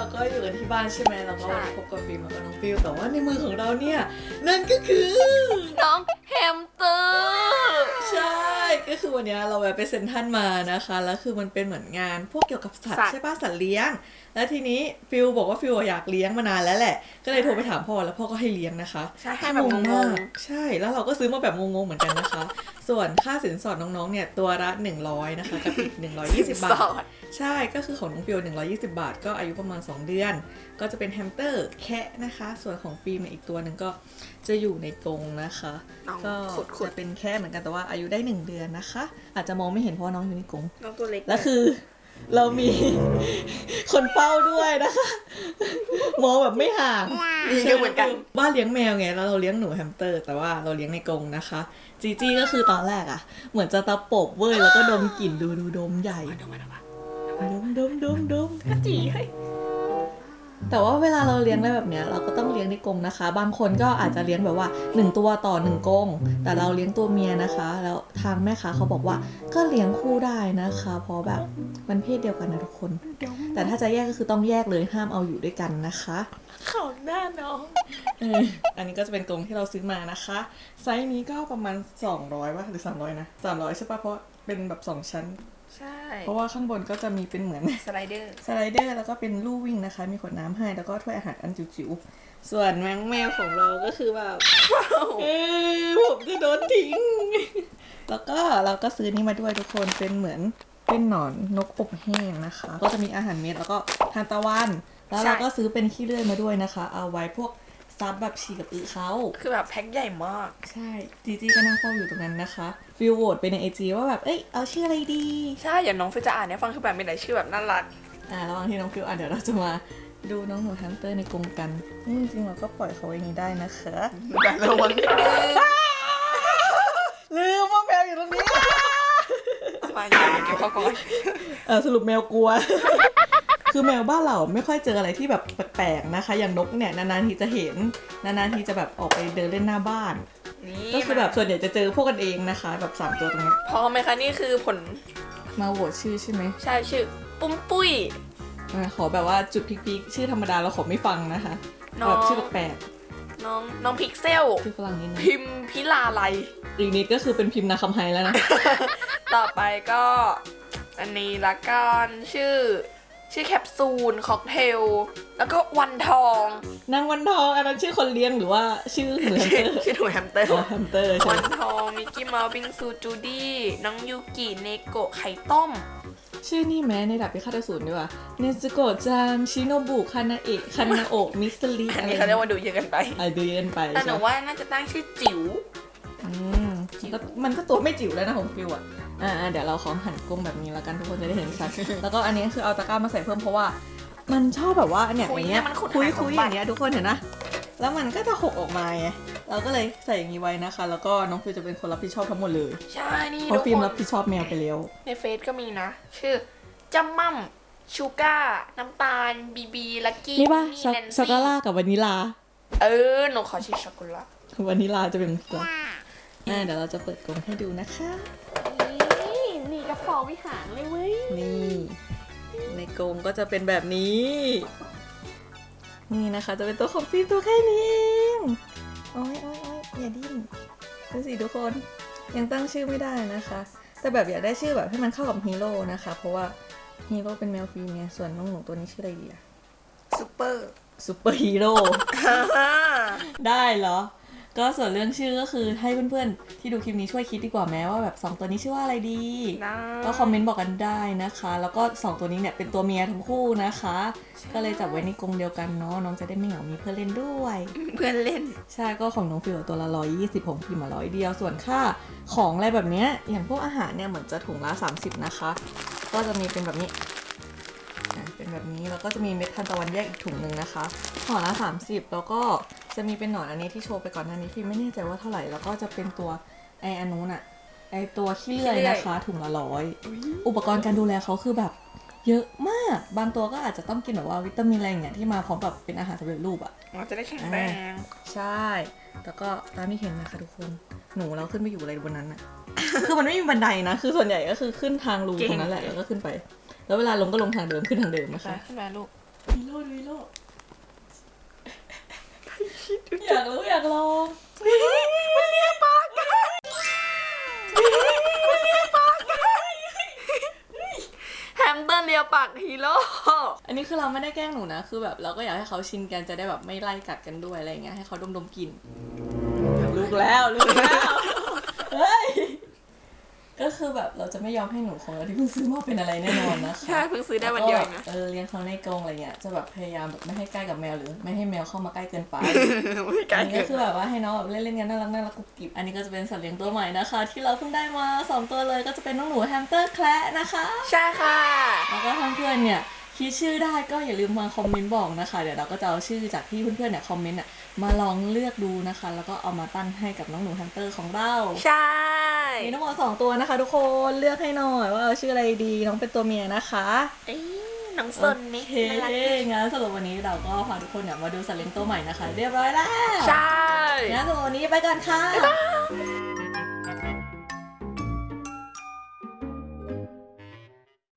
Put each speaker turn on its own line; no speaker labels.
เราก็อยู่กันที่บ้านใช่ไหมเราก็พบกับฟิล์มแล้วก็น้องฟิลแต่ว่าในมือของเราเนี่ย นั่นก็คือ
น้องแฮม
คือวันเนี้ยเราแวะไปเซ็นทรัลมานะคะ แล้วคือมันเป็นเหมือนงานพวกเกี่ยวกับสัตว์ใช่ปะสัตว์เลี้ยง แล้วทีนี้ฟิลบอกว่าฟิลอยากเลี้ยงมานานแล้วแหละ ก็เลยโทรไปถามพ่อแล้วพ่อก็ให้เลี้ยงนะคะ
ใช่ให้แบบงง
มากใช่ แล้วเราก็ซื้อมาแบบงงๆเหมือนกันนะคะ ส่วนค่าสินสอดน้องๆเนี่ยตัวละ100นะคะกับอีก120 บา
ส
ท
อด
ใช่ก็คือของน้องฟิล120 บาท ก็อายุประมาณ 2 เดือน ก็จะเป็นแฮมสเตอร์แคระนะคะ ส่วนของฟิล์มเนี่ยอีกตัวหนึ่งก็จะอยู่ในกรงนะคะ
น้อง
ก็
ขุดขุด
จะเป็นแคระเหมือนกันแต่ว่าอายุได้ 1 เดือนนะคะอาจจะมองไม่เห็นเพราะว่าน้องอยู่ในกรง
น้องตัวเล็ก
แล้วคือ เรามีคนเฝ้าด้วยนะคะมองแบบไม่ห่าง
นี่ก็เหมือนกัน
บ้านเลี้ยงแมวไงแล้วเราเลี้ยงหนูแฮมสเตอร์ แต่ว่าเราเลี้ยงในกรงนะคะจีจี้ก็คือตอนแรกอะเหมือนจะตะปบเว้ยแล้วก็ดมกลิ่นดูดูดมใหญ่
ดูมาดูมา
ดมดมดมดม
จีเฮ้ย
แต่ว่าเวลาเราเลี้ยงได้แบบเนี้ยเราก็ต้องเลี้ยงในกรงนะคะ บางคนก็อาจจะเลี้ยงแบบว่า 1 ตัวต่อ1กรงแต่เราเลี้ยงตัวเมียนะคะ แล้วทางแม่ค้าเขาบอกว่าก็เลี้ยงคู่ได้นะคะ เพราะแบบมันเพศเดียวกันนะทุกคน แต่ถ้าจะแยกก็คือต้องแยกเลยห้ามเอาอยู่ด้วยกันนะคะ
เขาหน้าน้อง
เอออันนี้ก็จะเป็นกรงที่เราซื้อมานะคะ ไซส์นี้ก็ประมาณ 200ป่ะหรือ 300 นะ 300 ใช่ป่ะเพราะเป็นแบบ 2 ชั้น
ใช่
เพราะว่าข้างบนก็จะมีเป็นเหมือน slider slider แล้วก็เป็นลู่วิ่งนะคะ มีขวดน้ำให้แล้วก็ถ้วยอาหารอันจิ๋วๆส่วนแมงแมวของเราก็คือแบบเอ้ยผมจะโดนทิ้ง แล้วก็เราก็ซื้อนี่มาด้วยทุกคนเป็นเหมือนเป็นหนอนนกอบแห้งนะคะ ก็จะมีอาหารเม็ดแล้วก็ทานตะวัน แล้วเราก็ซื้อเป็นขี้เลื่อยมาด้วยนะคะ เอาไว้พวก ซับแบบฉี่กับอึเขา
คือแบบแพ็คใหญ่มาก
ใช่จีจีก็นั่งเฝ้าอยู่ตรงนั้นนะคะฟิลโหวตไปใน IG ว่าแบบ เอ้ย เอาชื่ออะไรดี
ใช่อย่างน้องฟิลจะอ่านเนี่ยฟังคือแบบมีหลายชื่อแบบน่ารัก
อ่าระหว่างที่น้องฟิลอะเดี๋ยวเราจะมาดูน้องหนูแฮมสเตอร์ในกรงกันนี่จริงๆเราก็ปล่อยเขาไว้อย่างนี้ได้นะคะ
แต่ระวัง
ลืมว่าแมวอยู่ตรงนี้
มาอย่าไปเก็บเขาก่อน
เออสรุปแมวกลัว คือแมวบ้านเราไม่ค่อยเจออะไรที่แบบแปลกๆนะคะ อย่างนกเนี่ยนานๆทีจะเห็นนานๆทีจะแบบออกไปเดินเล่นหน้าบ้าน
นี่
ก็คือแบบส่วนใหญ่จะเจอพวกกันเองนะคะ แบบสามตัวตรงเนี้ย
พร้อมไหมคะนี่คือผล
มาโหวตชื่อใช่ไหม
ใช่ชื่อ ปุ้มปุ้ย
อะขอแบบว่าจุดพลิกๆชื่อธรรมดาเราขอไม่ฟังนะคะ
น้อง
แบบชื่อแปลก
น้องน้องพิกเซล
ๆชื่อฝรั่งนิดนึง
พิมพิลาไล
อีกนิดก็คือเป็นพิมพ์นาคำไฮแล้วนะ
ต่อไปก็ อันนี้ละกันชื่อ ชื่อแคปซูลค็อกเทล แล้วก็วันทอง
นางวันทองอันนั้นชื่อคนเลี้ยงหรือว่าชื่อเหมือนเตอร์
ชื่อหนูแฮมสเตอร์
อ๋อแฮมสเตอร์ใช่
วั
ไหม
นทอง มิกกี้เมาส์บิงซู จูดี้ น้องยูกิเนโกะ ไข่ต้ม
ชื่อนี่แม้ในดับพิฆาตอสูรดีกว่าเนซึโกะจังชิโนบุคานาเอะคานาโอะมิสลิ
อันนี้เขาเรียกว่าดูเยอะกันไป
ไอเดียนไป
แต่หนู
ใช่ไหม
ว่าน่าจะตั้งชื่อจิ๋ว
อืมก็ มันก็ตัวไม่จิ๋วแล้วนะของฟิวอะอ่าเดี๋ยวเราขอหันกลมแบบนี้แล้วกันทุกคนจะได้เห็นชัดแล้วก็อันนี้คือเอาตะกร้ามาใส่เพิ่มเพราะว่า มันชอบแบบว่าเนี่ย
คุ
อยย่างเงี้ย
มันขุด
คุย
หาสม
คุย
บั
อ
ติ
ย่างเงี้ยทุกคนเห็นนะแล้วมันก็จะหกออกมาไงเราก็เลยใส่อย่างนี้ไว้นะคะ แล้วก็น้องฟิวจะเป็นคนรับผิดชอบทั้งหมดเลย
ใช่นี่
เพราะ
ทุก
ฟิล์ม
คน
รับผิดชอบแมวไปแล้ว
ในเฟซก็มีนะ ชื่อจัมมั่มชูก้า น้ำตาล บีบี ลักกี้
นี่ป่ะ
นี่
ช็อก
แนน
ช็อกโก
ซี่
แลตกับวานิลา
เออ หนูขอชื่อช็อกโกแลต
วานิลาจะเป็นตัว อ่าเดี๋ยวเราจะเปิดกรงให้ดูนะคะ
นี่นี่กระเป๋าวิหารเลยเว้ย
นี่ ในกรงก็จะเป็นแบบนี้ นี่นะคะจะเป็นตัวของฟิล์มตัวแค่นี้เองโอ้ยโอ้ยโอ้ยอย่าดิ้นดูสิทุกคนยังตั้งชื่อไม่ได้นะคะ แต่แบบอยากได้ชื่อแบบให้มันเข้ากับฮีโร่นะคะ เพราะว่าฮีโร่เป็นแมวฟิล์มไงส่วนน้องหนูตัวนี้ชื่ออะไรดีอะ
ซูเปอร์
ซูเปอร์ฮีโร่ได้เหรอ ก็ส่วนเรื่องชื่อก็คือให้เพื่อนๆ ที่ดูคลิปนี้ช่วยคิดดีกว่าแม้ว่าแบบสองตัวนี้ชื่อว่าอะไรดี
นะ
ก็ comment บอกกันได้นะคะ แล้วก็สองตัวนี้เนี่ยเป็นตัวเมียทั้งคู่นะคะ ก็เลยจับไว้ในกรงเดียวกันเนาะน้องจะได้ไม่เหงามีเพื่อนเล่นด้วย
เพื่อนเล่น
ใช่ก็ของน้องฟิลตัวละร้อยยี่สิบของพิมมาร้อยเดียวส่วนค่าของอะไรแบบเนี้ยอย่างพวกอาหารเนี่ยเหมือนจะถุงละ 30 นะคะ ก็จะมีเป็นแบบนี้อะเป็นแบบนี้แล้วก็จะมีเม็ดทานตะวันแยกอีกถุงหนึ่งนะคะห่อละ30 แล้วก็ จะมีเป็นหนอนอันนี้ที่โชว์ไปก่อนหน้านี้ฟิล์มไม่แน่ใจว่าเท่าไหร่แล้วก็จะเป็นตัวไออันนู้นอะไอตัวขี้เลื่อยนะคะถุงละร้อยอุปกรณ์การดูแลเขาคือแบบ เยอะมากบางตัวก็อาจจะต้องกินแบบว่าวิตามินอะไรอย่างเงี้ยที่มาพร้อมกับเป็นอาหารสำเร็จรูปอะ
เราจะได้แข็งแรง
ใช่แล้วก็ตามที่เห็นนะคะทุกคนหนูเราขึ้นไปอยู่อะไรบนนั้นอะคือมันไม่มีบันไดนะ คือส่วนใหญ่ก็คือขึ้นทางรูตรงนั้นแหละแล้วก็ขึ้นไป แล้วเวลาลงก็ลงทางเดิมขึ้นทางเดิม
ไปนะ
คะ
ขึ้นมาลูก
ฮีโร่ฮีโร่ อยากรู้อยากลอง
มันเลียปากกันมันเลียปากกันแฮมสเตอร์เลียปากฮีโร่
อันนี้คือเราไม่ได้แกล้งหนูนะ คือแบบเราก็อยากให้เขาชินกันจะได้แบบไม่ไล่กัดกันด้วยอะไรอย่างเงี้ยให้เขาดมดมๆกลิ่นลูกแล้วลูกแล้วเฮ้ย ก็คือแบบเราจะไม่ยอมให้หนูของเราที่เพิ่งซื้อมาเป็นอะไรแน่นอนนะคะ
ใช่เพิ่งซื้อได้วันเดียวเองนะ
เออเลี้ยงเขาในกรงอะไรเงี้ยจะแบบพยายามแบบไม่ให้ใกล้กับแมวหรือไม่ให้แมวเข้ามาใกล้เกินไป
ไม่ไกล
อันนี้
เกิ
ก็
น
คือแบบว่าให้น้องแบบเล่นๆกันน่ารักน่ารักกุบกิบอันนี้ก็จะเป็นสัตว์เลี้ยงตัวใหม่นะคะ ที่เราเพิ่งได้มาสองตัวเลยก็จะเป็นน้องหนูแฮมสเตอร์แคระนะคะ
ใช่ค่ะ
แล้วก็ถ้าเพื่อนเนี่ย คิดชื่อได้ก็อย่าลืมมาคอมเมนต์บอกนะคะ เดี๋ยวเราก็จะเอาชื่อจากที่เพื่อนๆเนี่ยคอมเมนต์อะมาลองเลือกดูนะคะ แล้วก็เอามาตั้งให้กับน้องหนูแฮมสเตอร์ของเรา
ใช่
มีทั้งหมดสองตัวนะคะ ทุกคนเลือกให้หน่อยว่าเอาชื่ออะไรดีน้องเป็นตัวเมียนะคะ
เอ้ยน้องสนนี่
โอเค
น่ารัก
งั้นสำหรับวันนี้เราก็พาทุกคนเนี่ยมาดูสัตว์เลี้ยงตัวใหม่นะคะ เรียบร้อยแล้ว
ใช่
งั้นสำหรับวันนี้ไปกันค่ะ
bye bye